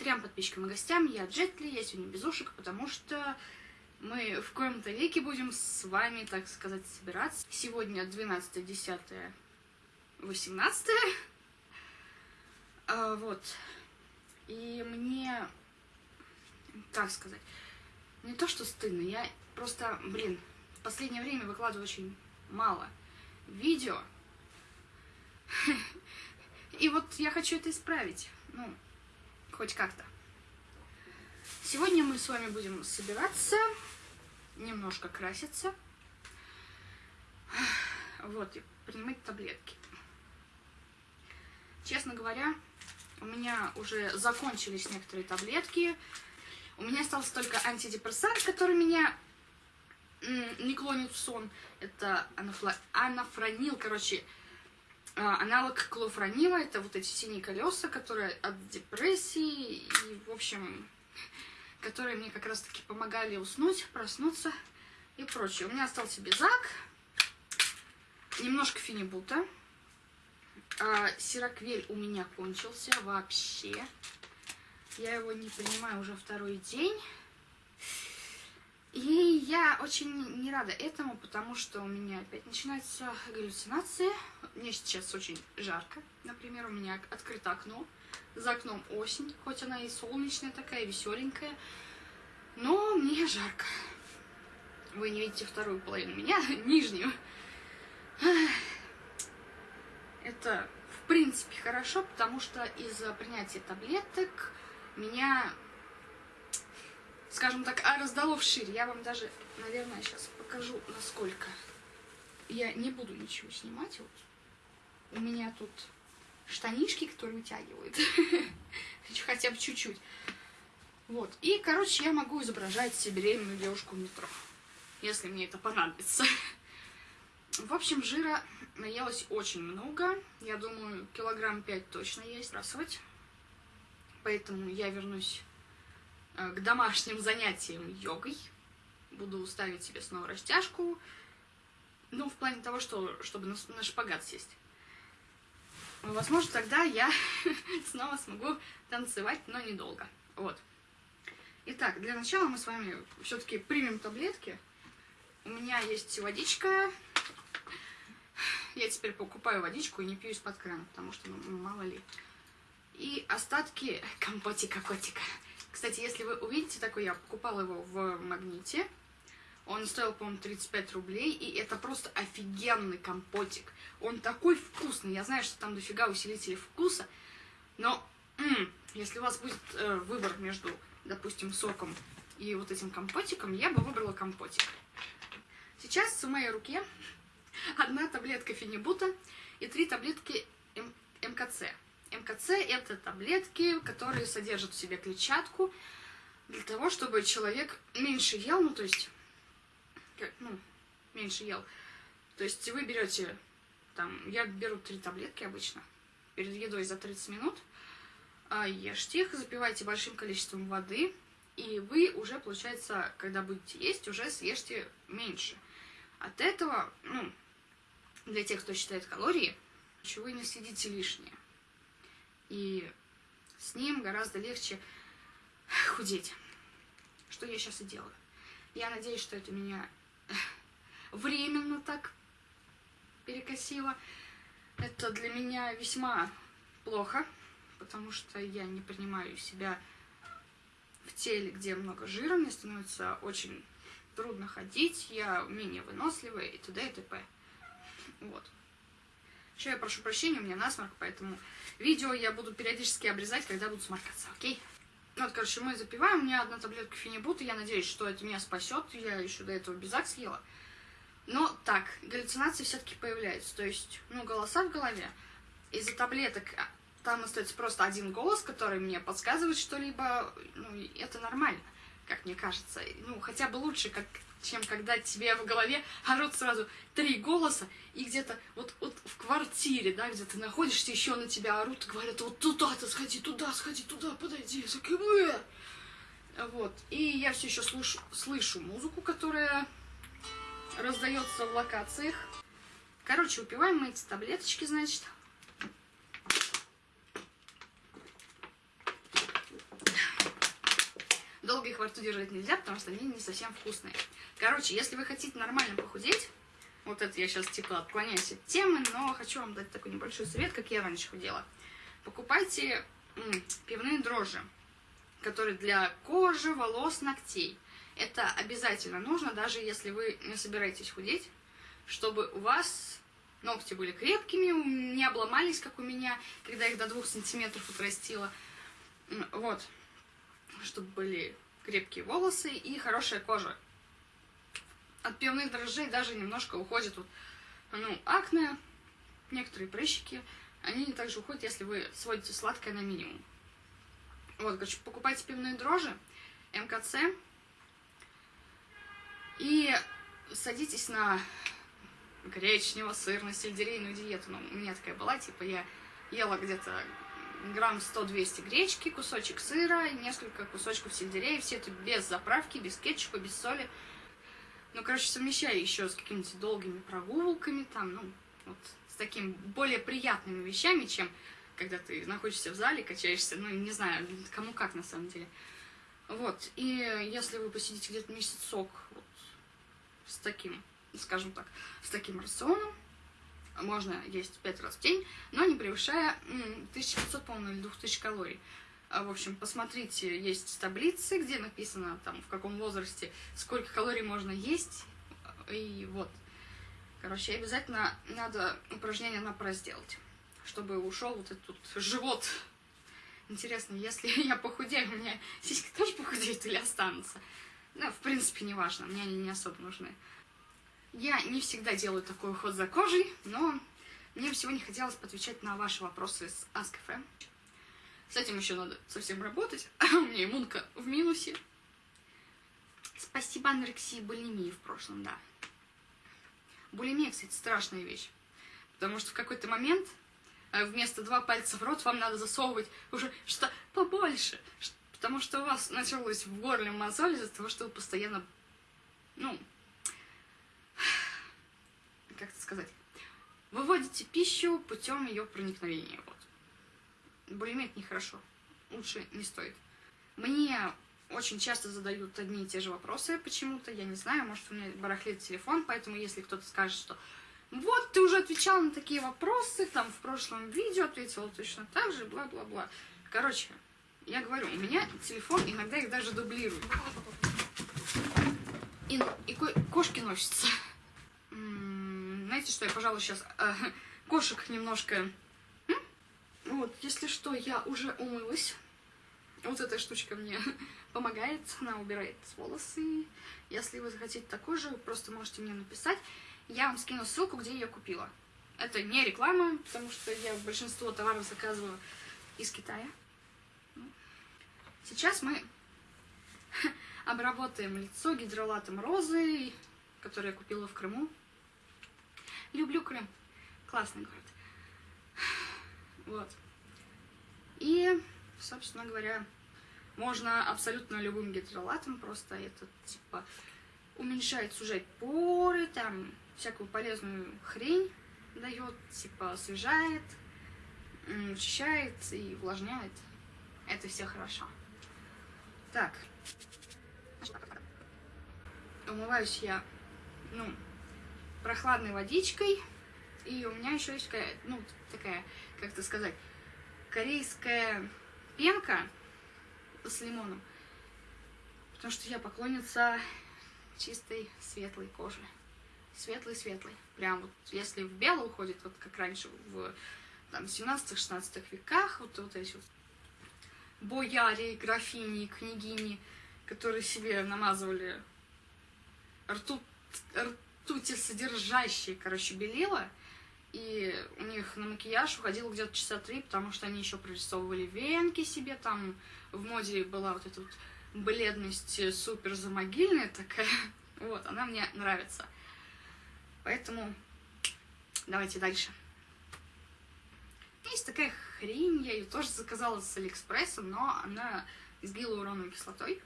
трем подписчикам и гостям. Я Джетли, я сегодня без ушек, потому что мы в коем-то веке будем с вами, так сказать, собираться. Сегодня 12, 10, 18. А, вот. И мне, как сказать, не то что стыдно, я просто, блин, в последнее время выкладываю очень мало видео. И вот я хочу это исправить. Ну, хоть как-то. Сегодня мы с вами будем собираться, немножко краситься. Вот, и принимать таблетки. Честно говоря, у меня уже закончились некоторые таблетки. У меня остался только антидепрессант, который меня не клонит в сон. Это анафла... анафронил, короче, аналог клофронила. Это вот эти синие колеса, которые от депрессии и, в общем, которые мне как раз-таки помогали уснуть, проснуться и прочее. У меня остался безак, немножко фенибута. А, сироквель у меня кончился вообще. Я его не принимаю уже второй день. И я очень не рада этому, потому что у меня опять начинаются галлюцинации. Мне сейчас очень жарко. Например, у меня открыто окно. За окном осень, хоть она и солнечная такая, веселенькая. Но мне жарко. Вы не видите вторую половину меня, нижнюю. Это, в принципе, хорошо, потому что из-за принятия таблеток меня скажем так, а раздало вширь. Я вам даже, наверное, сейчас покажу, насколько. Я не буду ничего снимать. Вот. У меня тут штанишки, которые вытягивают. Хотя бы чуть-чуть. Вот. И, короче, я могу изображать себе беременную девушку в метро. Если мне это понадобится. В общем, жира наелось очень много. Я думаю, килограмм пять точно есть. Бросать. Поэтому я вернусь Э, к домашним занятиям йогой. Буду ставить себе снова растяжку. Ну, в плане того, что, чтобы на, на шпагат сесть. Возможно, тогда я снова смогу танцевать, но недолго. Вот. Итак, для начала мы с вами все-таки примем таблетки. У меня есть водичка. Я теперь покупаю водичку и не пью из-под крана, потому что, ну, мало ли. И остатки компотика-котика. Кстати, если вы увидите такой, я покупала его в магните. Он стоил, по-моему, 35 рублей, и это просто офигенный компотик. Он такой вкусный. Я знаю, что там дофига усилителей вкуса, но м-м, если у вас будет э, выбор между, допустим, соком и вот этим компотиком, я бы выбрала компотик. Сейчас в моей руке одна таблетка фенибута и три таблетки М МКЦ. МКЦ – это таблетки, которые содержат в себе клетчатку для того, чтобы человек меньше ел, ну, то есть, ну, меньше ел. То есть вы берете, там, я беру три таблетки обычно, перед едой за 30 минут, а, ешьте их, запивайте большим количеством воды, и вы уже, получается, когда будете есть, уже съешьте меньше. От этого, ну, для тех, кто считает калории, вы не съедите лишнее и с ним гораздо легче худеть. Что я сейчас и делаю. Я надеюсь, что это меня временно так перекосило. Это для меня весьма плохо, потому что я не принимаю себя в теле, где много жира, мне становится очень трудно ходить, я менее выносливая и т.д. и т.п. Вот. Еще я прошу прощения, у меня насморк, поэтому видео я буду периодически обрезать, когда буду сморкаться, окей? Ну вот, короче, мы запиваем, у меня одна таблетка фенибута, я надеюсь, что это меня спасет, я еще до этого безак съела. Но так, галлюцинации все-таки появляются, то есть, ну, голоса в голове. Из-за таблеток а, там остается просто один голос, который мне подсказывает что-либо, ну, это нормально, как мне кажется. Ну, хотя бы лучше, как чем когда тебе в голове орут сразу три голоса, и где-то вот, вот в квартире, да, где ты находишься, еще на тебя орут, говорят, вот туда-то сходи, туда, сходи, туда, подойди, за КВ. Вот, и я все еще слышу, слышу музыку, которая раздается в локациях. Короче, выпиваем мы эти таблеточки, значит. Долго их во рту держать нельзя, потому что они не совсем вкусные. Короче, если вы хотите нормально похудеть, вот это я сейчас типа отклоняюсь от темы, но хочу вам дать такой небольшой совет, как я раньше худела. Покупайте пивные дрожжи, которые для кожи, волос, ногтей. Это обязательно нужно, даже если вы не собираетесь худеть, чтобы у вас ногти были крепкими, не обломались, как у меня, когда их до двух сантиметров отрастила. Вот. Чтобы были крепкие волосы и хорошая кожа. От пивных дрожжей даже немножко уходит вот, ну, акне, некоторые прыщики. Они также уходят, если вы сводите сладкое на минимум. Вот, короче, покупайте пивные дрожжи, МКЦ, и садитесь на гречнево-сырную сельдерейную диету. Ну, у меня такая была, типа я ела где-то грамм 100-200 гречки, кусочек сыра, несколько кусочков сельдерея, все это без заправки, без кетчупа, без соли. Ну, короче, совмещаю еще с какими-то долгими прогулками, там, ну, вот, с такими более приятными вещами, чем когда ты находишься в зале, качаешься, ну, не знаю, кому как на самом деле. Вот, и если вы посидите где-то месяцок вот, с таким скажем так, с таким рационом. Можно есть 5 раз в день, но не превышая 1500, по-моему, или 2000 калорий. А, в общем, посмотрите, есть таблицы, где написано, там, в каком возрасте, сколько калорий можно есть. И вот. Короче, обязательно надо упражнение на пресс сделать, чтобы ушел вот этот живот. Интересно, если я похудею, у меня сиськи тоже похудеют или останутся? Ну, в принципе, не важно, мне они не особо нужны. Я не всегда делаю такой уход за кожей, но мне сегодня хотелось отвечать на ваши вопросы с Ask.fm. С этим еще надо совсем работать, а у меня иммунка в минусе. Спасибо анорексии булимии в прошлом, да. Булимия, кстати, страшная вещь. Потому что в какой-то момент э, вместо два пальца в рот вам надо засовывать уже что побольше. Потому что у вас началось в горле мозоль из-за того, что вы постоянно, ну, как это сказать, выводите пищу путем ее проникновения. Вот. Булимия нехорошо, лучше не стоит. Мне очень часто задают одни и те же вопросы почему-то, я не знаю, может у меня барахлит телефон, поэтому если кто-то скажет, что вот, ты уже отвечал на такие вопросы, там в прошлом видео ответила точно так же, бла-бла-бла. Короче, я говорю, у меня телефон иногда их даже дублирует. И, и кошки носятся. Знаете что, я, пожалуй, сейчас э, кошек немножко... Вот, если что, я уже умылась. Вот эта штучка мне помогает, она убирает волосы. Если вы захотите такой же, просто можете мне написать. Я вам скину ссылку, где я купила. Это не реклама, потому что я большинство товаров заказываю из Китая. Сейчас мы обработаем лицо гидролатом розы, который я купила в Крыму. Люблю Крым. Классный город. Вот. И, собственно говоря, можно абсолютно любым гидролатом, просто это, типа, уменьшает, сужать поры, там, всякую полезную хрень дает, типа, освежает, очищает и увлажняет. Это все хорошо. Так. Умываюсь я, ну, прохладной водичкой. И у меня еще есть ну, такая, как это сказать, корейская пенка с лимоном. Потому что я поклонница чистой светлой кожи. Светлый-светлый. Прям вот, если в белый уходит, вот как раньше в там, 17-16 веках, вот, вот эти вот бояре, графини, княгини, которые себе намазывали ртуть, ртуть ртути содержащие, короче, белила. И у них на макияж уходило где-то часа три, потому что они еще прорисовывали венки себе, там в моде была вот эта вот бледность супер замогильная такая. Вот, она мне нравится. Поэтому давайте дальше. Есть такая хрень, я ее тоже заказала с Алиэкспресса, но она с гиалуроновой кислотой.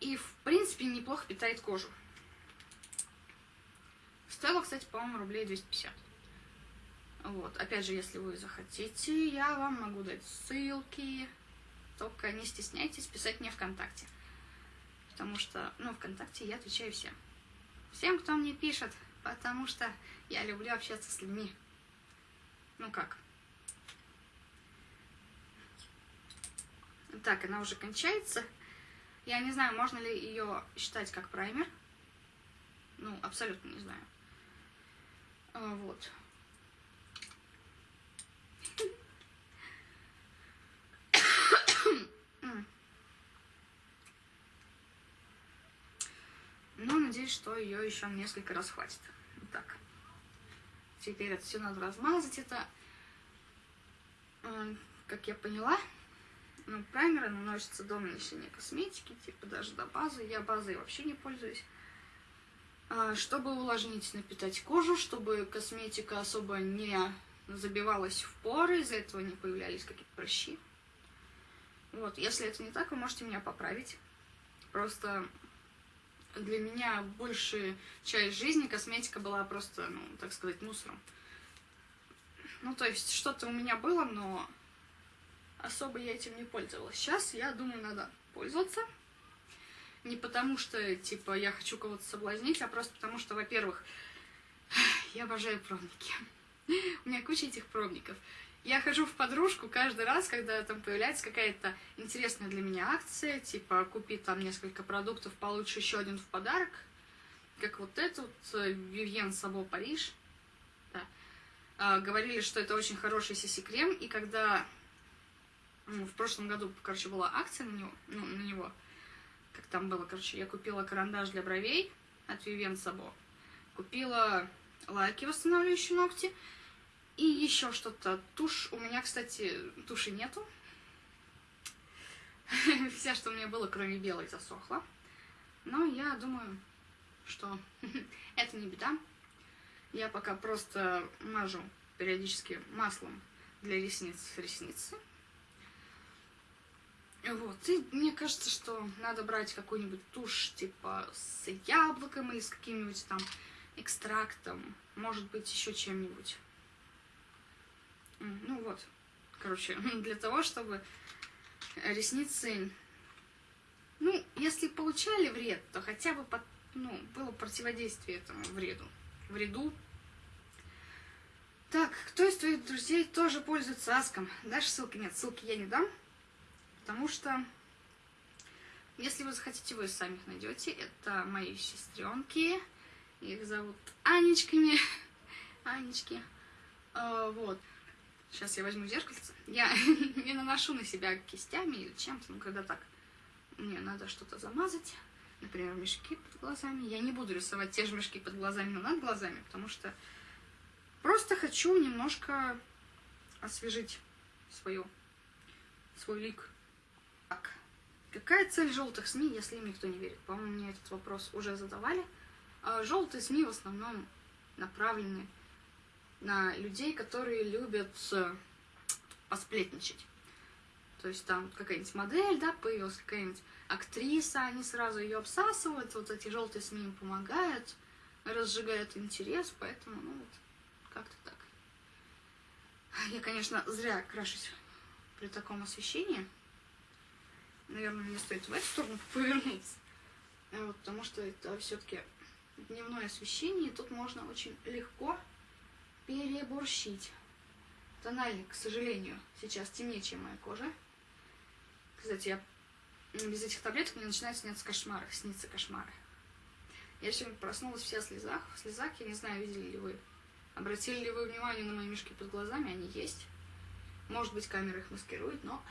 И, в принципе, неплохо питает кожу. Стоило, кстати, по-моему, рублей 250. Вот, опять же, если вы захотите, я вам могу дать ссылки. только не стесняйтесь писать мне ВКонтакте. Потому что, ну, ВКонтакте я отвечаю всем. Всем, кто мне пишет, потому что я люблю общаться с людьми. Ну как? Так, она уже кончается. Я не знаю, можно ли ее считать как праймер. Ну, абсолютно не знаю. А, вот. Но надеюсь, что ее еще несколько раз хватит. Так. Теперь это все надо размазать. Это, как я поняла, ну, праймеры наносятся до нанесения косметики, типа даже до базы. Я базой вообще не пользуюсь. А, чтобы увлажнить, напитать кожу, чтобы косметика особо не забивалась в поры, из-за этого не появлялись какие-то прыщи. Вот, если это не так, вы можете меня поправить. Просто для меня большая часть жизни косметика была просто, ну, так сказать, мусором. Ну, то есть, что-то у меня было, но особо я этим не пользовалась. Сейчас, я думаю, надо пользоваться. Не потому что, типа, я хочу кого-то соблазнить, а просто потому что, во-первых, я обожаю пробники. У меня куча этих пробников. Я хожу в подружку каждый раз, когда там появляется какая-то интересная для меня акция, типа купи там несколько продуктов, получишь еще один в подарок, как вот это вот Вивьен Сабо Париж. Да. А, говорили, что это очень хороший сиси-крем, и когда ну, в прошлом году, короче, была акция на него, ну, на него, как там было, короче, я купила карандаш для бровей от Вивьен Сабо, купила лайки, восстанавливающие ногти, и еще что-то. Тушь. У меня, кстати, туши нету. Вся, что у меня было, кроме белой, засохла. Но я думаю, что это не беда. Я пока просто мажу периодически маслом для ресниц ресницы. Вот, и мне кажется, что надо брать какую-нибудь тушь, типа, с яблоком или с каким-нибудь там экстрактом, может быть, еще чем-нибудь. Ну вот, короче, для того, чтобы ресницы, ну, если получали вред, то хотя бы, под, ну, было противодействие этому вреду, вреду. Так, кто из твоих друзей тоже пользуется аском? Дашь ссылки? Нет, ссылки я не дам, потому что если вы захотите, вы сами их найдете. Это мои сестренки. Их зовут Анечками. Анечки. А, вот. Сейчас я возьму зеркальце. Я не наношу на себя кистями или чем-то, ну, когда так мне надо что-то замазать. Например, мешки под глазами. Я не буду рисовать те же мешки под глазами, но над глазами, потому что просто хочу немножко освежить свою, свой лик. Так, какая цель желтых СМИ, если им никто не верит? По-моему, мне этот вопрос уже задавали. А желтые СМИ в основном направлены на людей, которые любят э, посплетничать. То есть там какая-нибудь модель, да, появилась какая-нибудь актриса, они сразу ее обсасывают, вот эти желтые СМИ им помогают, разжигают интерес, поэтому, ну вот, как-то так. Я, конечно, зря крашусь при таком освещении. Наверное, мне стоит в эту сторону повернуться. Вот, потому что это все-таки дневное освещение, и тут можно очень легко переборщить. Тональник, к сожалению, сейчас темнее, чем моя кожа. Кстати, я без этих таблеток мне начинают сниться кошмары, снится кошмары. Я сегодня проснулась вся в слезах. В слезах, я не знаю, видели ли вы. Обратили ли вы внимание на мои мешки под глазами? Они есть. Может быть, камера их маскирует, но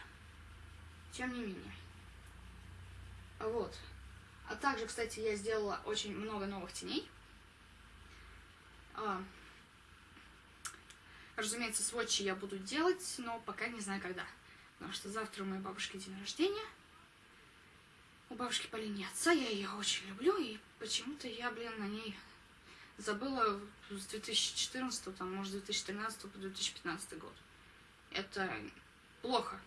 тем не менее. Вот. А также, кстати, я сделала очень много новых теней. А, Разумеется, сводчи я буду делать, но пока не знаю когда. Потому что завтра у моей бабушки день рождения. У бабушки по линии отца, я ее очень люблю, и почему-то я, блин, на ней забыла с 2014, там, может, 2013 по 2015 год. Это плохо.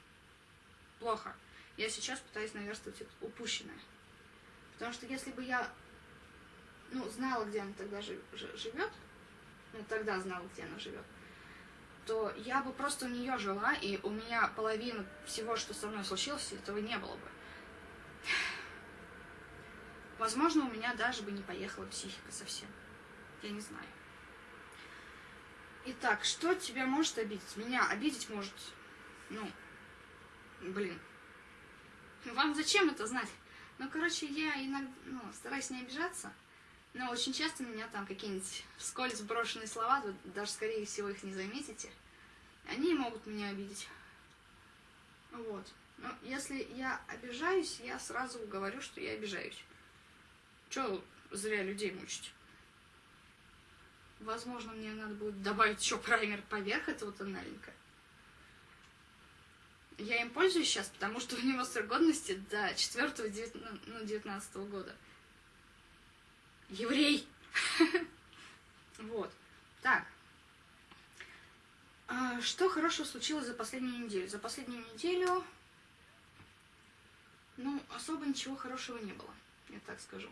Плохо. Я сейчас пытаюсь наверстывать упущенное. Потому что если бы я, ну, знала, где она тогда живет, ну, тогда знала, где она живет, то я бы просто у нее жила, и у меня половина всего, что со мной случилось, этого не было бы. Возможно, у меня даже бы не поехала психика совсем. Я не знаю. Итак, что тебя может обидеть? Меня обидеть может, ну, блин. Вам зачем это знать? Ну, короче, я иногда, ну, стараюсь не обижаться, но очень часто меня там какие-нибудь вскользь брошенные слова, вы даже, скорее всего, их не заметите, они могут меня обидеть. Вот. Но если я обижаюсь, я сразу говорю, что я обижаюсь. Че зря людей мучить? Возможно, мне надо будет добавить еще праймер поверх этого тональника. Я им пользуюсь сейчас, потому что у него срок годности до 4 ну, 19 года. Еврей! Вот. Так. А, что хорошего случилось за последнюю неделю? За последнюю неделю, ну, особо ничего хорошего не было, я так скажу.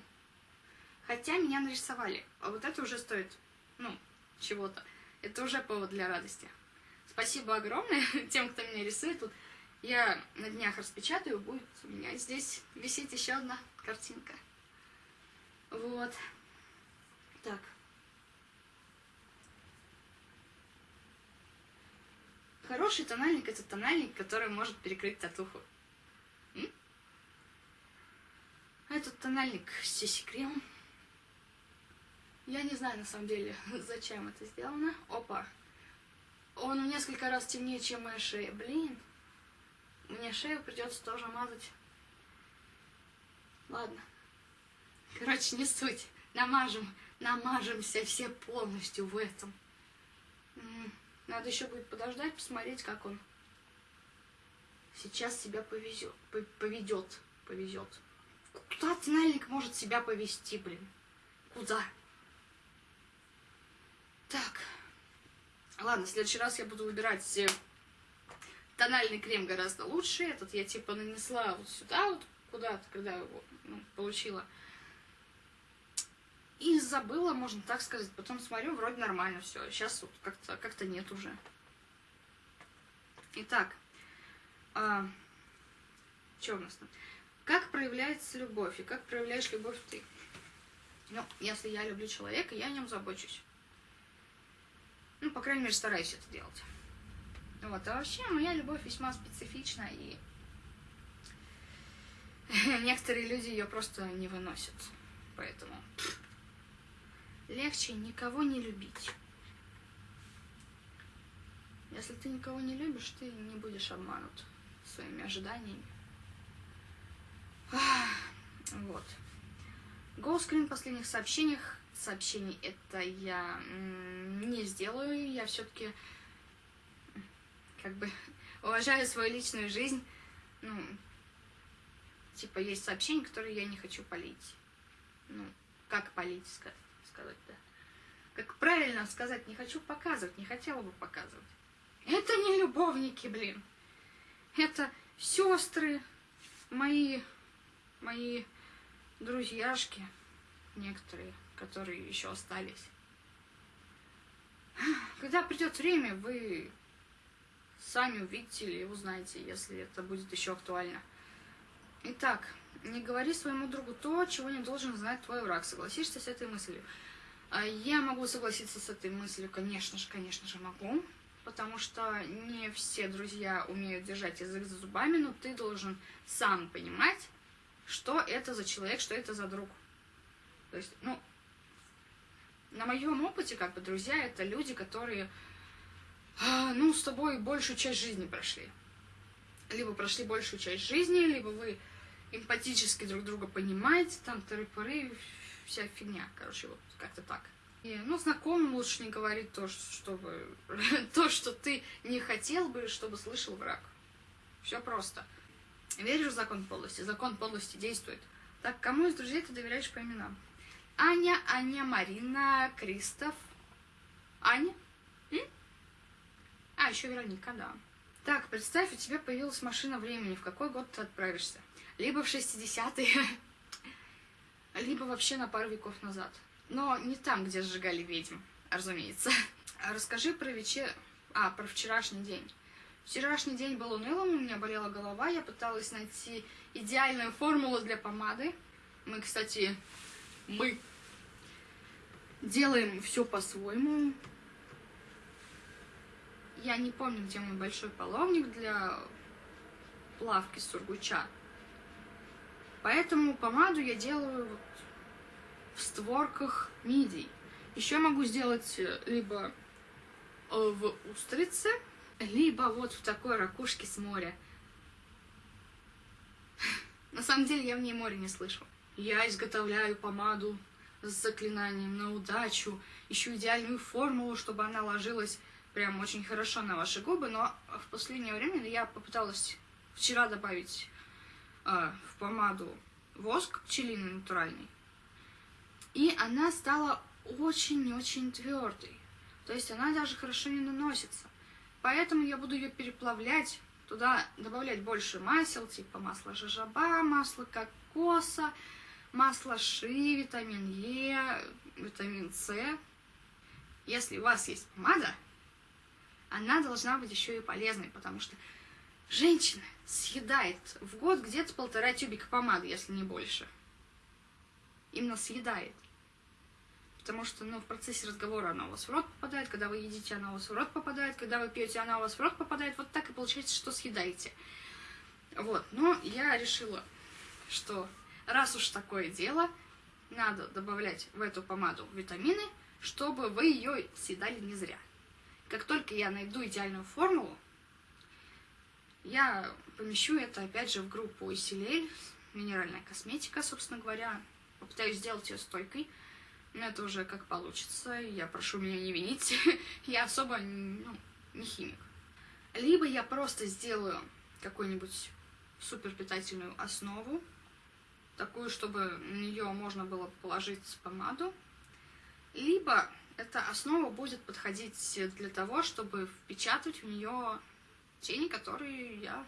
Хотя меня нарисовали, а вот это уже стоит, ну, чего-то. Это уже повод для радости. Спасибо огромное тем, кто меня рисует. Тут я на днях распечатаю, будет у меня здесь висеть еще одна картинка. Вот. Так. Хороший тональник это тональник, который может перекрыть татуху. М? Этот тональник Сиси Крем. Я не знаю на самом деле, зачем это сделано. Опа. Он несколько раз темнее, чем моя шея. Блин. Мне шею придется тоже мазать. Ладно. Короче, не суть. Намажем, намажемся все полностью в этом. Надо еще будет подождать, посмотреть, как он сейчас себя повезет, поведет, повезет. Куда тональник может себя повести, блин? Куда? Так. Ладно, в следующий раз я буду выбирать э, тональный крем гораздо лучше. Этот я типа нанесла вот сюда, вот куда-то, когда его ну, получила. И забыла, можно так сказать. Потом смотрю, вроде нормально все. Сейчас вот как-то как, -то, нет уже. Итак, а, что у нас там? Как проявляется любовь и как проявляешь любовь ты? Ну, если я люблю человека, я о нем забочусь. Ну, по крайней мере, стараюсь это делать. Вот, а вообще моя любовь весьма специфична, и некоторые люди ее просто не выносят. Поэтому легче никого не любить. Если ты никого не любишь, ты не будешь обманут своими ожиданиями. Вот. Гоускрин в последних сообщениях. Сообщений это я не сделаю. Я все-таки как бы уважаю свою личную жизнь. Ну, типа, есть сообщения, которые я не хочу полить. Ну, как полить, сказать, да. Как правильно сказать, не хочу показывать, не хотела бы показывать. Это не любовники, блин. Это сестры, мои, мои друзьяшки, некоторые, которые еще остались. Когда придет время, вы сами увидите или узнаете, если это будет еще актуально. Итак, не говори своему другу то, чего не должен знать твой враг. Согласишься с этой мыслью? А я могу согласиться с этой мыслью, конечно же, конечно же могу, потому что не все друзья умеют держать язык за зубами, но ты должен сам понимать, что это за человек, что это за друг. То есть, ну, на моем опыте, как бы, друзья, это люди, которые ну, с тобой большую часть жизни прошли. Либо прошли большую часть жизни, либо вы эмпатически друг друга понимаете, там тыры-пыры, вся фигня, короче, вот как-то так. И, ну, знакомым лучше не говорить то, чтобы, то, что ты не хотел бы, чтобы слышал враг. Все просто. Веришь в закон полости? Закон полости действует. Так, кому из друзей ты доверяешь по именам? Аня, Аня, Марина, Кристоф. Аня? А, еще Вероника, да. Так, представь, у тебя появилась машина времени. В какой год ты отправишься? Либо в 60-е, либо вообще на пару веков назад. Но не там, где сжигали ведьм, разумеется. Расскажи про вечер... А, про вчерашний день. Вчерашний день был унылым, у меня болела голова, я пыталась найти идеальную формулу для помады. Мы, кстати, мы делаем все по-своему. Я не помню, где мой большой половник для плавки сургуча. Поэтому помаду я делаю вот в створках мидий. Еще могу сделать э, либо э, в устрице, либо вот в такой ракушке с моря. На самом деле я в ней море не слышу. Я изготовляю помаду с заклинанием на удачу, ищу идеальную формулу, чтобы она ложилась прям очень хорошо на ваши губы, но в последнее время я попыталась вчера добавить э, в помаду воск пчелиный натуральный, и она стала очень-очень твердой. То есть она даже хорошо не наносится. Поэтому я буду ее переплавлять, туда добавлять больше масел, типа масла жажаба, масла кокоса, масло ши, витамин Е, витамин С. Если у вас есть помада, она должна быть еще и полезной, потому что женщина съедает в год где-то полтора тюбика помады, если не больше. Именно съедает. Потому что, ну, в процессе разговора она у вас в рот попадает, когда вы едите, она у вас в рот попадает, когда вы пьете, она у вас в рот попадает. Вот так и получается, что съедаете. Вот, но я решила, что раз уж такое дело, надо добавлять в эту помаду витамины, чтобы вы ее съедали не зря. Как только я найду идеальную формулу, я помещу это опять же в группу Исилель, минеральная косметика, собственно говоря. Попытаюсь сделать ее стойкой. Но это уже как получится. Я прошу меня не винить. я особо ну, не химик. Либо я просто сделаю какую-нибудь супер питательную основу, такую, чтобы на нее можно было положить помаду. Либо эта основа будет подходить для того, чтобы впечатать в нее тени, которые я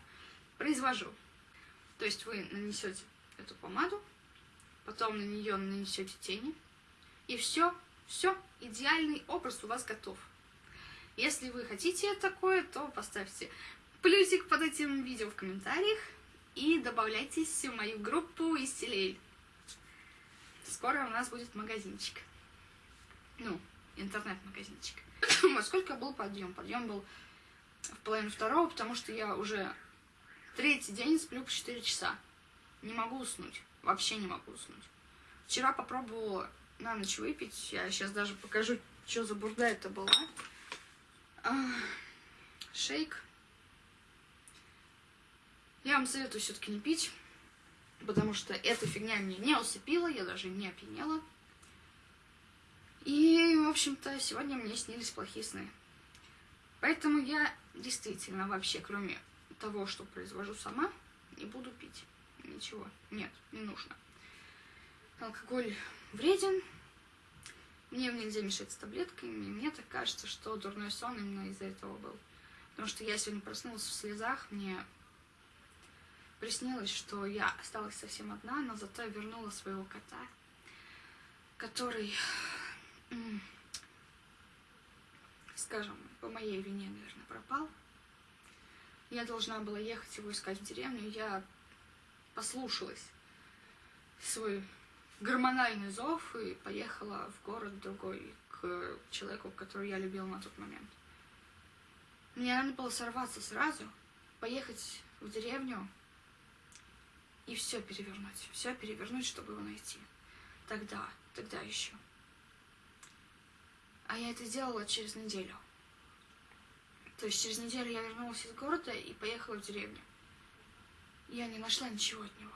произвожу. То есть вы нанесете эту помаду, потом на нее нанесете тени, и все, все, идеальный образ у вас готов. Если вы хотите такое, то поставьте плюсик под этим видео в комментариях и добавляйтесь в мою группу Истилель. Скоро у нас будет магазинчик. Ну, интернет-магазинчик. Во сколько был подъем? Подъем был в половину второго, потому что я уже третий день сплю по 4 часа. Не могу уснуть. Вообще не могу уснуть. Вчера попробовала на ночь выпить. Я сейчас даже покажу, что за бурда это была. А, шейк. Я вам советую все-таки не пить, потому что эта фигня меня не усыпила, я даже не опьянела. И, в общем-то, сегодня мне снились плохие сны. Поэтому я действительно вообще, кроме того, что произвожу сама, не буду пить. Ничего. Нет, не нужно. Алкоголь вреден. Мне нельзя мешать с таблетками. Мне так кажется, что дурной сон именно из-за этого был. Потому что я сегодня проснулась в слезах, мне приснилось, что я осталась совсем одна, но зато я вернула своего кота, который, скажем, по моей вине, наверное, пропал. Я должна была ехать его искать в деревню, я послушалась свой гормональный зов и поехала в город другой к человеку, которого я любила на тот момент. Мне надо было сорваться сразу, поехать в деревню и все перевернуть, все перевернуть, чтобы его найти. Тогда, тогда еще. А я это сделала через неделю. То есть через неделю я вернулась из города и поехала в деревню. Я не нашла ничего от него.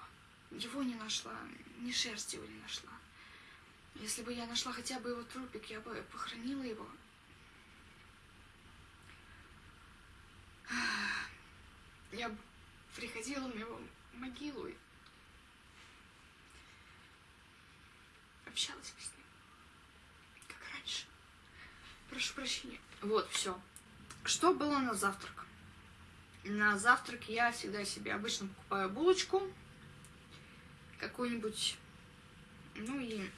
Его не нашла, ни шерсти его не нашла. Если бы я нашла хотя бы его трупик, я бы похоронила его. Я приходила на его могилу и общалась с ним. Прошу прощения. Вот, все. Что было на завтрак? На завтрак я всегда себе обычно покупаю булочку, какую-нибудь, ну и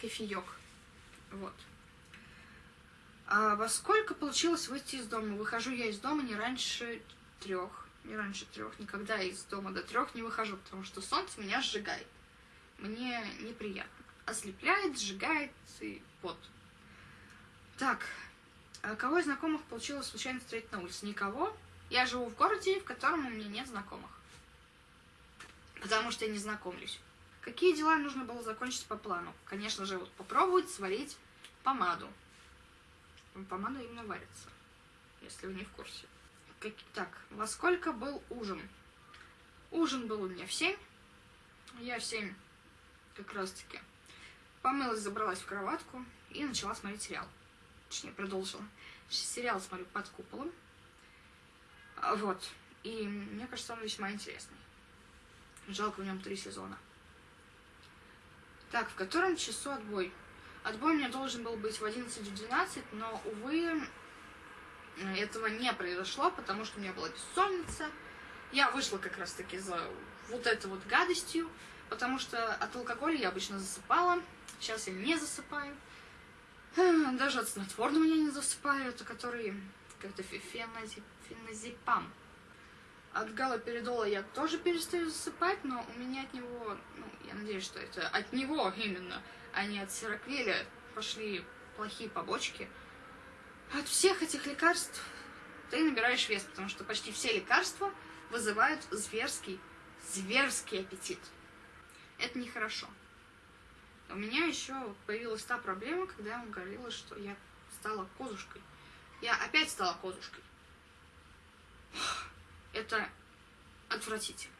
кофеек. Вот. А во сколько получилось выйти из дома? Выхожу я из дома не раньше трех. Не раньше трех. Никогда из дома до трех не выхожу, потому что солнце меня сжигает. Мне неприятно. Ослепляет, сжигает и вот. Так, а кого из знакомых получилось случайно встретить на улице? Никого. Я живу в городе, в котором у меня нет знакомых. Потому что я не знакомлюсь. Какие дела нужно было закончить по плану? Конечно же, вот попробовать сварить помаду. Помада именно варится, если вы не в курсе. Как... Так, во сколько был ужин? Ужин был у меня в 7. Я в 7 как раз таки помылась, забралась в кроватку и начала смотреть сериал. Точнее, продолжила. Сериал смотрю под куполом. Вот. И мне кажется, он весьма интересный. Жалко в нем три сезона. Так, в котором часу отбой? Отбой у меня должен был быть в 11-12, но, увы, этого не произошло, потому что у меня была бессонница. Я вышла как раз-таки за вот этой вот гадостью, потому что от алкоголя я обычно засыпала. Сейчас я не засыпаю. Даже от снотворного я не засыпаю, это который как-то феназепам. От галоперидола я тоже перестаю засыпать, но у меня от него, ну, я надеюсь, что это от него именно а не от сироквеля пошли плохие побочки. От всех этих лекарств ты набираешь вес, потому что почти все лекарства вызывают зверский, зверский аппетит. Это нехорошо. У меня еще появилась та проблема, когда я вам говорила, что я стала козушкой. Я опять стала козушкой. Это отвратительно.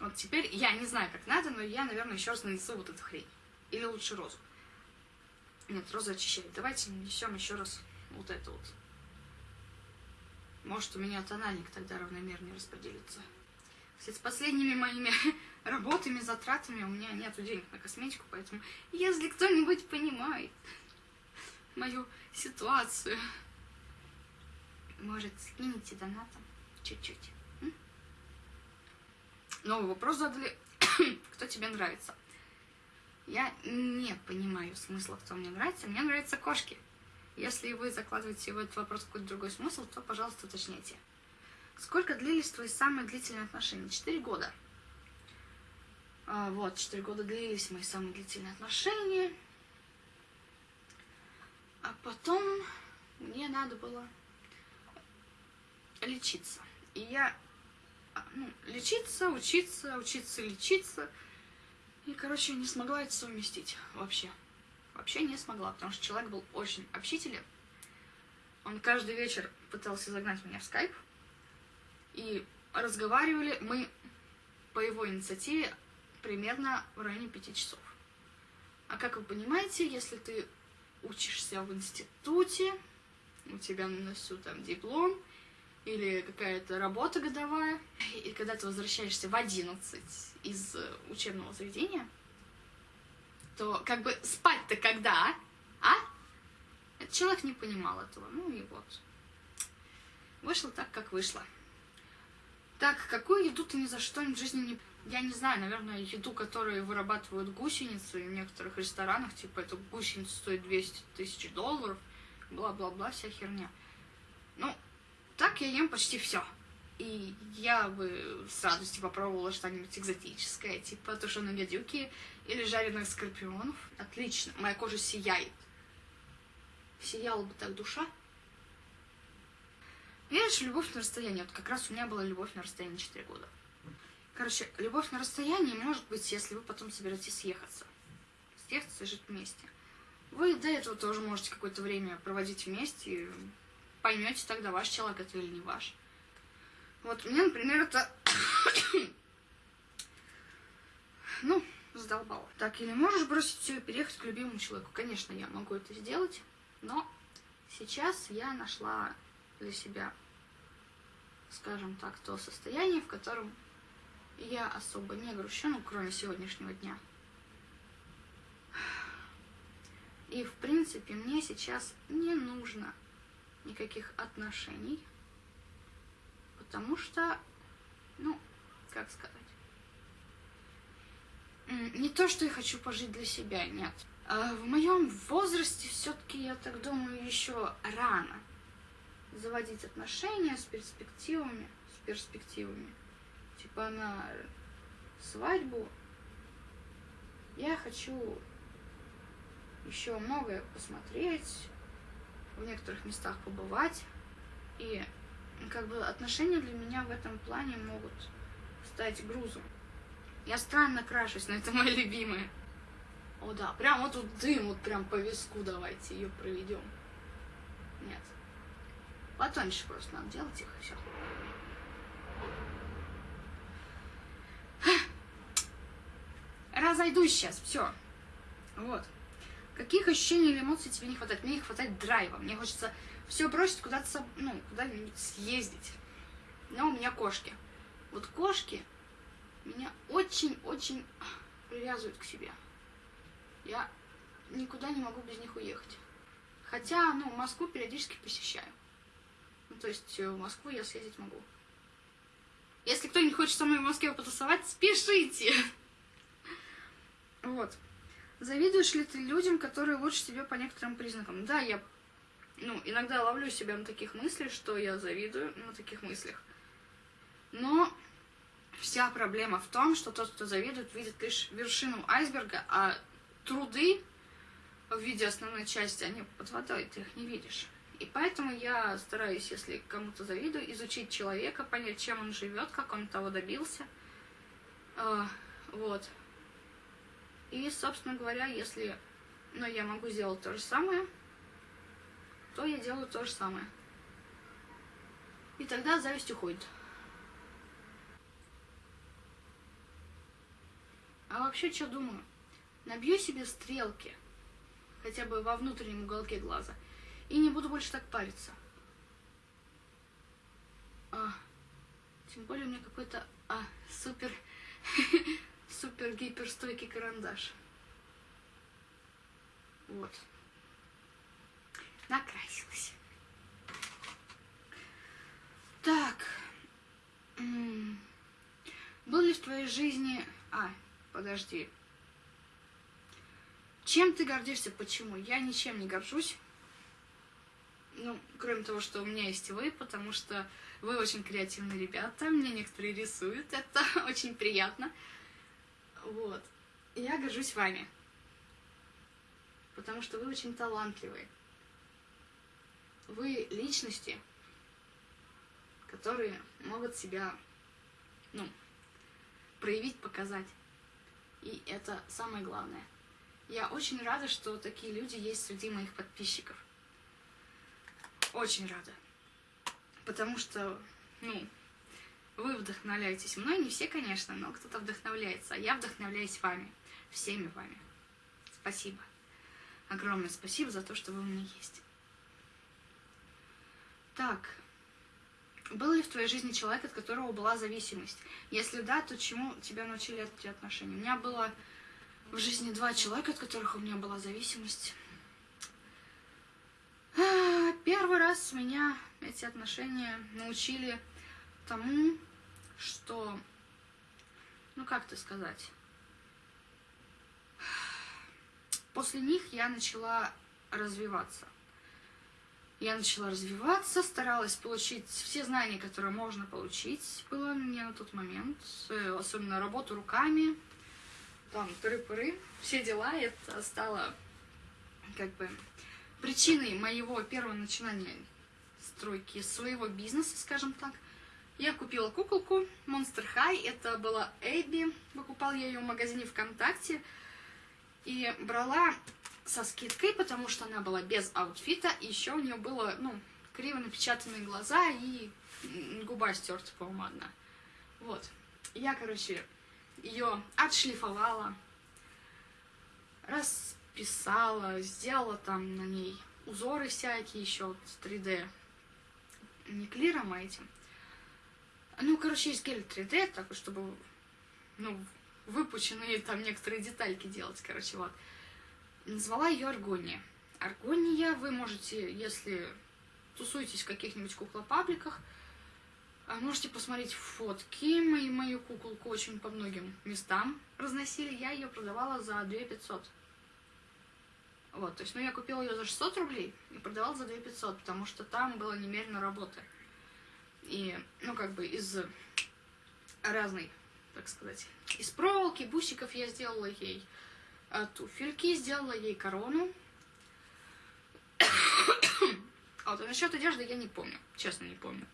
Вот теперь я не знаю, как надо, но я, наверное, еще раз нанесу вот эту хрень. Или лучше розу? Нет, роза очищает. Давайте нанесем еще раз вот это вот. Может, у меня тональник тогда равномернее распределится. Кстати, с последними моими работами, затратами у меня нет денег на косметику, поэтому если кто-нибудь понимает мою ситуацию, может, скинете донатом чуть-чуть. Новый вопрос задали. Кто тебе нравится? Я не понимаю смысла, кто мне нравится. Мне нравятся кошки. Если вы закладываете в этот вопрос какой-то другой смысл, то, пожалуйста, уточняйте. Сколько длились твои самые длительные отношения? Четыре года. А, вот, четыре года длились мои самые длительные отношения. А потом мне надо было лечиться. И я... А, ну, лечиться, учиться, учиться, лечиться – и, короче, не смогла это совместить вообще. Вообще не смогла, потому что человек был очень общителен. Он каждый вечер пытался загнать меня в скайп. И разговаривали мы по его инициативе примерно в районе пяти часов. А как вы понимаете, если ты учишься в институте, у тебя на носу там диплом, или какая-то работа годовая, и когда ты возвращаешься в 11 из учебного заведения, то как бы спать-то когда, а? Этот человек не понимал этого, ну и вот. Вышло так, как вышло. Так, какую еду ты ни за что в жизни не... Я не знаю, наверное, еду, которую вырабатывают гусеницы в некоторых ресторанах, типа, эта гусеница стоит 200 тысяч долларов, бла-бла-бла, вся херня. Ну, так я ем почти все. И я бы с радостью попробовала что-нибудь экзотическое, типа тушеные гадюки или жареных скорпионов. Отлично, моя кожа сияет. Сияла бы так душа. Видишь, любовь на расстоянии. Вот как раз у меня была любовь на расстоянии 4 года. Короче, любовь на расстоянии может быть, если вы потом соберетесь съехаться. Съехаться и жить вместе. Вы до этого тоже можете какое-то время проводить вместе, поймете тогда, ваш человек это или не ваш. Вот мне, например, это... ну, задолбало. Так, или можешь бросить все и переехать к любимому человеку? Конечно, я могу это сделать, но сейчас я нашла для себя, скажем так, то состояние, в котором я особо не грущу, ну, кроме сегодняшнего дня. И, в принципе, мне сейчас не нужно никаких отношений, потому что, ну, как сказать, не то, что я хочу пожить для себя, нет. А в моем возрасте все-таки, я так думаю, еще рано заводить отношения с перспективами, с перспективами. Типа на свадьбу я хочу еще многое посмотреть, в некоторых местах побывать. И как бы отношения для меня в этом плане могут стать грузом. Я странно крашусь, но это моя любимая. О да, прям вот тут дым, вот прям по виску давайте ее проведем. Нет. Потоньше просто надо делать их, и все. Разойдусь сейчас, все. Вот. Каких ощущений или эмоций тебе не хватает? Мне не хватает драйва. Мне хочется все бросить, куда-то, ну, куда-нибудь съездить. Но у меня кошки. Вот кошки меня очень-очень привязывают к себе. Я никуда не могу без них уехать. Хотя, ну, Москву периодически посещаю. Ну, то есть э, в Москву я съездить могу. Если кто-нибудь хочет со мной в Москве потусовать, спешите! Вот. Завидуешь ли ты людям, которые лучше тебя по некоторым признакам? Да, я ну, иногда ловлю себя на таких мыслях, что я завидую на таких мыслях. Но вся проблема в том, что тот, кто завидует, видит лишь вершину айсберга, а труды в виде основной части, они под водой, ты их не видишь. И поэтому я стараюсь, если кому-то завидую, изучить человека, понять, чем он живет, как он того добился. А, вот. И, собственно говоря, если ну, я могу сделать то же самое, то я делаю то же самое. И тогда зависть уходит. А вообще, что думаю? Набью себе стрелки, хотя бы во внутреннем уголке глаза, и не буду больше так париться. А, тем более у меня какой-то а, супер, супер гиперстойкий карандаш. Вот. Накрасилась. Так. Был ли в твоей жизни... А, подожди. Чем ты гордишься? Почему? Я ничем не горжусь. Ну, кроме того, что у меня есть вы, потому что вы очень креативные ребята, мне некоторые рисуют, это очень приятно. Вот. я горжусь вами. Потому что вы очень талантливые. Вы личности, которые могут себя, ну, проявить, показать. И это самое главное. Я очень рада, что такие люди есть среди моих подписчиков. Очень рада. Потому что, ну, вы вдохновляетесь мной, не все, конечно, но кто-то вдохновляется, а я вдохновляюсь вами, всеми вами. Спасибо. Огромное спасибо за то, что вы у меня есть. Так, был ли в твоей жизни человек, от которого была зависимость? Если да, то чему тебя научили эти отношения? У меня было в жизни два человека, от которых у меня была зависимость. А, первый раз меня эти отношения научили тому, что, ну как это сказать, после них я начала развиваться. Я начала развиваться, старалась получить все знания, которые можно получить было мне на тот момент, э, особенно работу руками, там, тыры-пыры, все дела, это стало как бы причиной моего первого начинания стройки своего бизнеса, скажем так. Я купила куколку Monster High, это была Эбби, покупал я ее в магазине ВКонтакте, и брала со скидкой, потому что она была без аутфита, и еще у нее было, ну, криво напечатанные глаза и губа стерта, по-моему. Вот. Я, короче, ее отшлифовала, расписала, сделала там на ней узоры всякие еще вот 3D. Не клиром, а этим. Ну, короче, есть гель 3D, такой, чтобы, ну, выпученные там некоторые детальки делать, короче, вот. Назвала ее Аргония. Аргония вы можете, если тусуетесь в каких-нибудь куклопабликах, а можете посмотреть фотки. Мои, мою куколку очень по многим местам разносили. Я ее продавала за 2 500. Вот, то есть, ну, я купила ее за 600 рублей и продавала за 2500, потому что там было немерено работы. И, ну, как бы из разной, так сказать, из проволоки, бусиков я сделала ей туфельки, сделала ей корону. А вот, насчет одежды я не помню, честно не помню.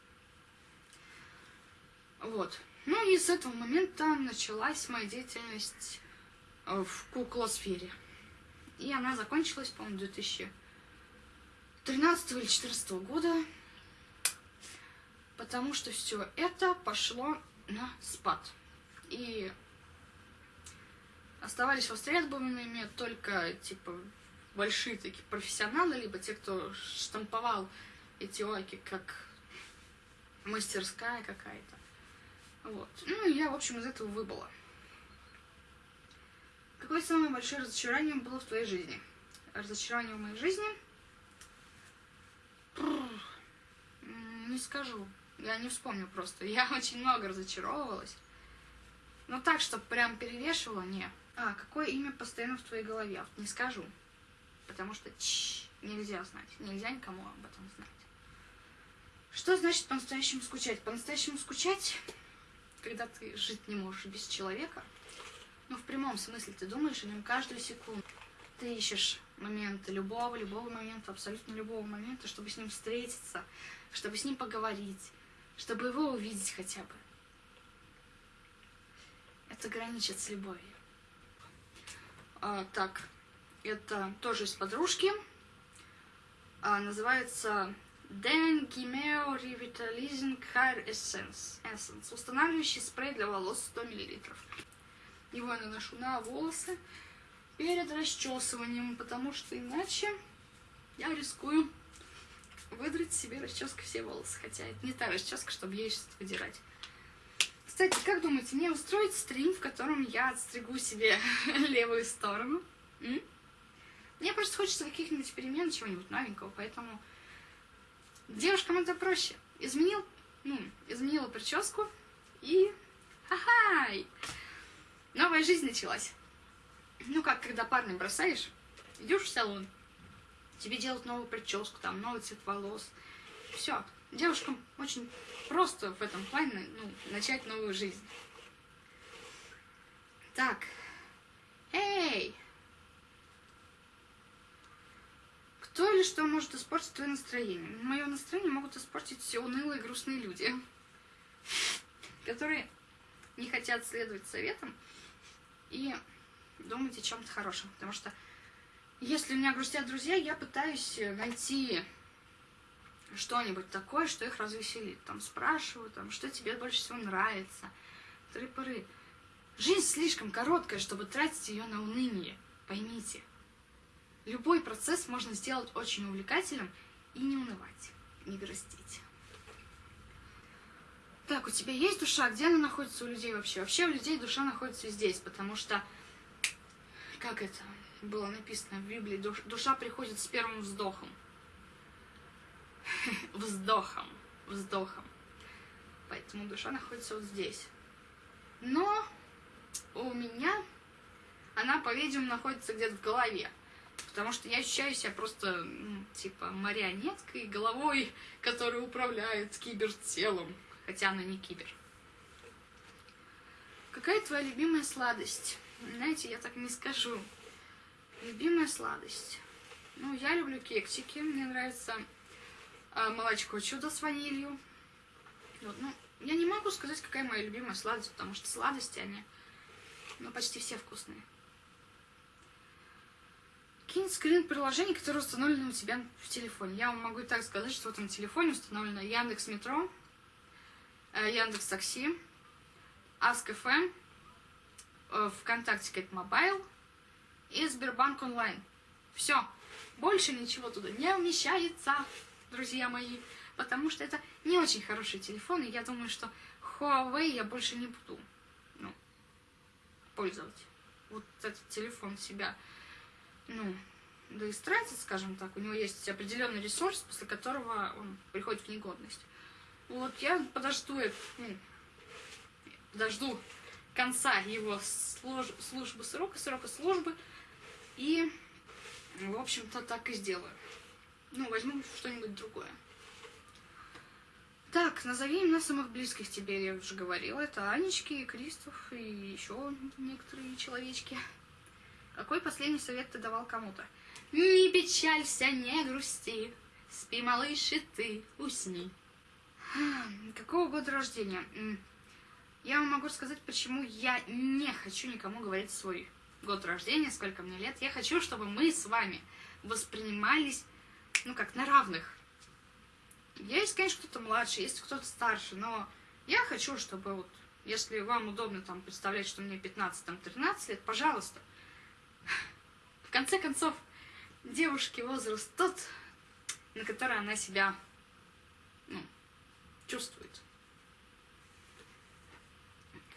Вот. Ну и с этого момента началась моя деятельность э, в куклосфере. И она закончилась, по-моему, 2013 или 2014 года. Потому что все это пошло на спад. И оставались востребованными только, типа, большие такие профессионалы, либо те, кто штамповал эти ойки, как мастерская какая-то. Вот. Ну, и я, в общем, из этого выбыла. Какое самое большое разочарование было в твоей жизни? Разочарование в моей жизни? Не скажу. Я не вспомню просто. Я очень много разочаровывалась. Но так, чтобы прям перевешивала, не. А, какое имя постоянно в твоей голове? Не скажу. Потому что чш, нельзя знать. Нельзя никому об этом знать. Что значит по-настоящему скучать? По-настоящему скучать, когда ты жить не можешь без человека, ну, в прямом смысле, ты думаешь о нем каждую секунду. Ты ищешь моменты любого, любого момента, абсолютно любого момента, чтобы с ним встретиться, чтобы с ним поговорить, чтобы его увидеть хотя бы. Это граничит с любовью. А, так, это тоже из подружки. А, называется Den Gimeo Revitalizing Hair Essence. Essence. Устанавливающий спрей для волос 100 мл. Его я наношу на волосы перед расчесыванием, потому что иначе я рискую выдрать себе расческой все волосы. Хотя это не та расческа, чтобы ей что-то выдирать. Кстати, как думаете, мне устроить стрим, в котором я отстригу себе левую сторону? М? Мне просто хочется каких-нибудь перемен, чего-нибудь новенького, поэтому девушкам это проще. Изменил, ну, изменила прическу и... Ха-хай! Новая жизнь началась. Ну как, когда парня бросаешь, идешь в салон, тебе делают новую прическу, там, новый цвет волос. Все. Девушкам очень просто в этом плане ну, начать новую жизнь. Так. Эй! Кто или что может испортить твое настроение? Мое настроение могут испортить все унылые грустные люди, которые не хотят следовать советам и думать о чем-то хорошем. Потому что если у меня грустят друзья, я пытаюсь найти что-нибудь такое, что их развеселит. Там спрашиваю, там, что тебе больше всего нравится. Тры-пыры. Жизнь слишком короткая, чтобы тратить ее на уныние. Поймите. Любой процесс можно сделать очень увлекательным и не унывать, не грустить. Так, у тебя есть душа? Где она находится у людей вообще? Вообще у людей душа находится здесь, потому что, как это было написано в Библии, душа приходит с первым вздохом. Вздохом, вздохом. Поэтому душа находится вот здесь. Но у меня она, по-видимому, находится где-то в голове. Потому что я ощущаю себя просто, типа, марионеткой, головой, которая управляет кибертелом. Хотя она не кибер. Какая твоя любимая сладость? Знаете, я так не скажу. Любимая сладость. Ну, я люблю кексики. Мне нравится а, молочко чудо с ванилью. Вот, ну, я не могу сказать, какая моя любимая сладость, потому что сладости они, ну, почти все вкусные. Кинь скрин приложений, которые установлены у тебя в телефоне. Я вам могу так сказать, что вот на телефоне установлено Яндекс Метро, э, Яндекс Такси, Ask.fm, э, ВКонтакте Kate Mobile и Сбербанк Онлайн. Все. Больше ничего туда не умещается, друзья мои, потому что это не очень хороший телефон, и я думаю, что Huawei я больше не буду ну, пользовать. Вот этот телефон себя ну, да истратит, скажем так, у него есть определенный ресурс, после которого он приходит в негодность. Вот я подожду, ну, подожду конца его служ, службы срока, срока службы, и В общем-то, так и сделаю. Ну, возьму что-нибудь другое. Так, назови имена самых близких тебе, я уже говорила. Это Анечки, Кристоф и еще некоторые человечки. Какой последний совет ты давал кому-то? Не печалься, не грусти, спи, малыш, и ты усни. Какого года рождения? Я вам могу сказать, почему я не хочу никому говорить свой год рождения, сколько мне лет. Я хочу, чтобы мы с вами воспринимались, ну как, на равных. Есть, конечно, кто-то младше, есть кто-то старше, но я хочу, чтобы вот, если вам удобно там представлять, что мне 15, там 13 лет, пожалуйста. В конце концов, девушки возраст тот, на который она себя, ну, чувствует.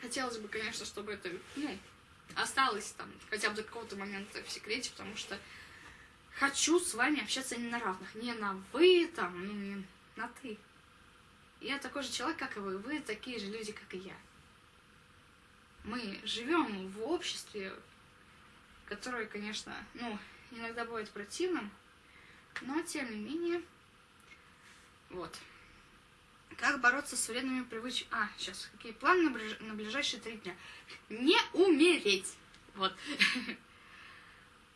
Хотелось бы, конечно, чтобы это, ну, осталось там хотя бы до какого-то момента в секрете, потому что хочу с вами общаться не на равных, не на вы там, ну, не на ты. Я такой же человек, как и вы, вы такие же люди, как и я. Мы живем в обществе, которое, конечно, ну, иногда бывает противным, но тем не менее, вот. Как бороться с вредными привычками? А, сейчас, какие планы на, ближ... на ближайшие три дня? Не умереть! Вот.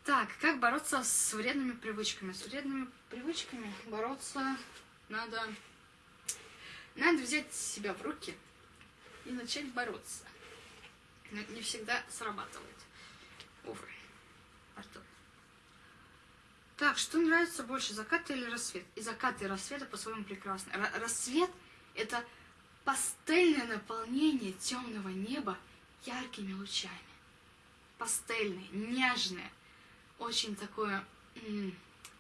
Так, как бороться с вредными привычками? С вредными привычками бороться надо... Надо взять себя в руки и начать бороться. Но не всегда срабатывает. Увы. Артур. Так, что нравится больше, закат или рассвет? И закат, и рассвет по-своему прекрасны. Р рассвет — это пастельное наполнение темного неба яркими лучами. Пастельное, нежное, очень такое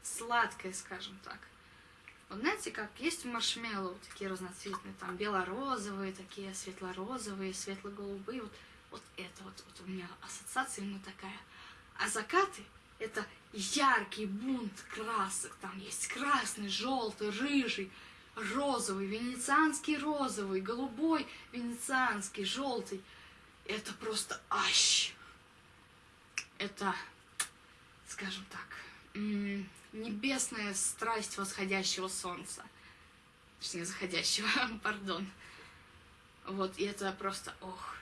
сладкое, скажем так. Вот знаете, как есть маршмеллоу, такие разноцветные, там бело-розовые, такие светло-розовые, светло-голубые. Вот, вот это вот, вот у меня ассоциация именно такая. А закаты — это яркий бунт красок. Там есть красный, желтый, рыжий, розовый, венецианский розовый, голубой, венецианский, желтый. Это просто ащ. Это, скажем так, небесная страсть восходящего солнца. Точнее, заходящего, пардон. Вот, и это просто, ох.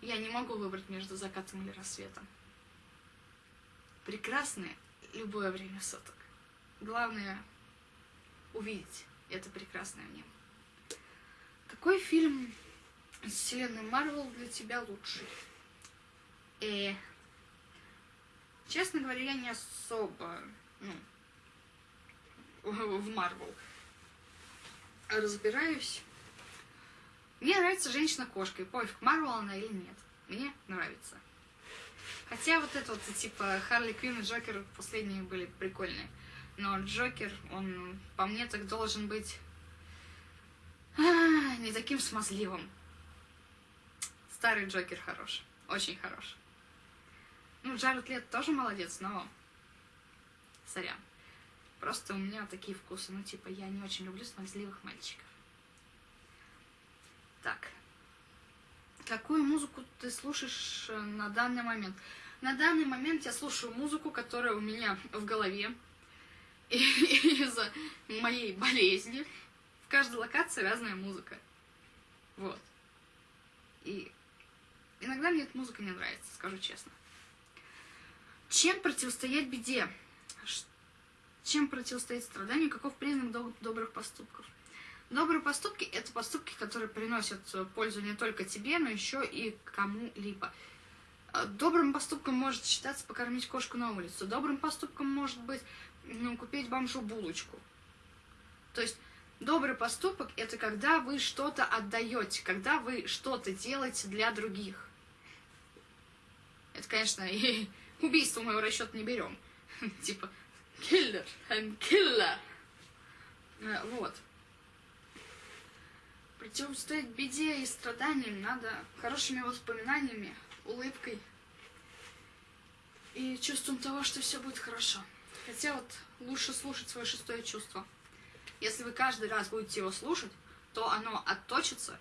Я не могу выбрать между закатом или рассветом. Прекрасное любое время суток. Главное увидеть это прекрасное в нем. Какой фильм из вселенной Марвел для тебя лучший? Э, честно говоря, я не особо, ну, в Марвел разбираюсь. Мне нравится женщина-кошка, и пофиг, Марвел она или нет. Мне нравится. Хотя вот это вот, типа, Харли Квинн и Джокер последние были прикольные. Но Джокер, он по мне так должен быть а, не таким смазливым. Старый Джокер хорош. Очень хорош. Ну, Джаред Лет тоже молодец, но... Сорян. Просто у меня такие вкусы. Ну, типа, я не очень люблю смазливых мальчиков. Так. Какую музыку ты слушаешь э, на данный момент? На данный момент я слушаю музыку, которая у меня в голове. Из-за моей болезни в каждой локации разная музыка. Вот. И иногда мне эта музыка не нравится, скажу честно. Чем противостоять беде? Чем противостоять страданию? Каков признак доб добрых поступков? Добрые поступки – это поступки, которые приносят пользу не только тебе, но еще и кому-либо. А, добрым поступком может считаться покормить кошку на улицу. Добрым поступком может быть ну, купить бомжу булочку. То есть добрый поступок – это когда вы что-то отдаете, когда вы что-то делаете для других. Это, конечно, и убийство в расчет не берем. Типа, killer and killer. Э, вот противостоять беде и страданиям надо хорошими воспоминаниями, улыбкой и чувством того, что все будет хорошо. Хотя вот лучше слушать свое шестое чувство. Если вы каждый раз будете его слушать, то оно отточится,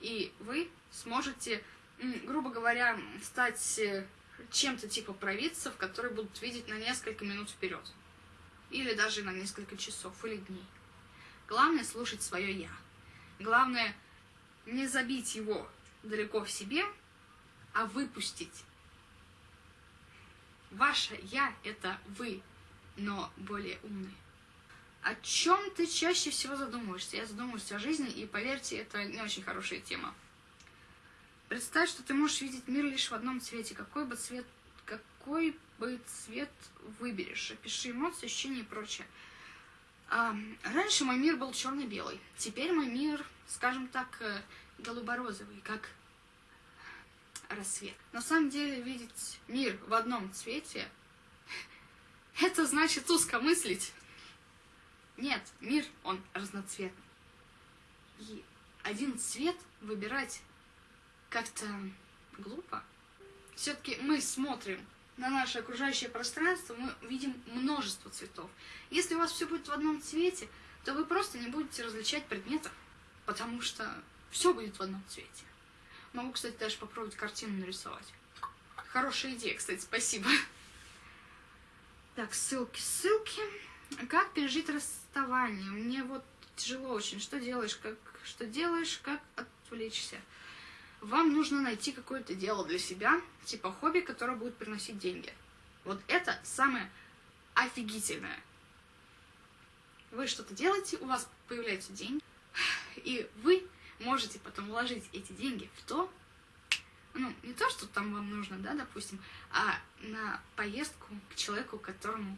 и вы сможете, грубо говоря, стать чем-то типа провидцев, которые будут видеть на несколько минут вперед. Или даже на несколько часов или дней. Главное слушать свое я. Главное не забить его далеко в себе, а выпустить. Ваше я это вы, но более умные. О чем ты чаще всего задумываешься? Я задумываюсь о жизни, и поверьте, это не очень хорошая тема. Представь, что ты можешь видеть мир лишь в одном цвете. Какой бы цвет, какой бы цвет выберешь? Опиши эмоции, ощущения и прочее. А, раньше мой мир был черно-белый. Теперь мой мир, скажем так, э, голубо-розовый, как рассвет. На самом деле, видеть мир в одном цвете, это значит узко мыслить. Нет, мир, он разноцветный. И один цвет выбирать как-то глупо. Все-таки мы смотрим на наше окружающее пространство, мы видим множество цветов. Если у вас все будет в одном цвете, то вы просто не будете различать предметов, потому что все будет в одном цвете. Могу, кстати, даже попробовать картину нарисовать. Хорошая идея, кстати, спасибо. Так, ссылки, ссылки. Как пережить расставание? Мне вот тяжело очень. Что делаешь, как, что делаешь, как отвлечься? Вам нужно найти какое-то дело для себя, типа хобби, которое будет приносить деньги. Вот это самое офигительное. Вы что-то делаете, у вас появляются деньги, и вы можете потом вложить эти деньги в то, ну, не то, что там вам нужно, да, допустим, а на поездку к человеку, которому